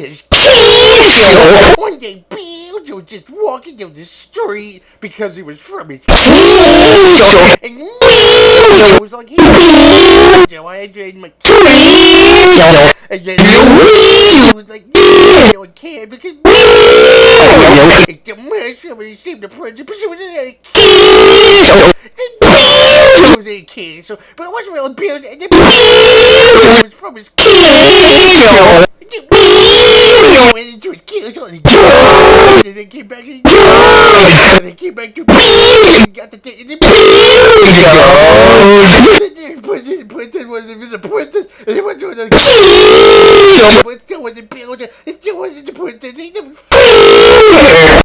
his. One day, Beelzebub was just walking down the street because he was from his kingdom. And Beelzebub was like, hey, Joe, I enjoyed my kingdom. And then Beelzebub was like, no, I can't because Beelzebub the mushroom and he saved the princess, but she was in a kingdom. Then Beelzebub was a kingdom, so, but it wasn't really Beelzebub. And then Beelzebub was from his kingdom. Went into his kingdom and and then came back and and then came back to and got the thing and then the princess, princess was it was a princess and he went to the kingdom but it still wasn't Beelzebub. It still wasn't the princess. He never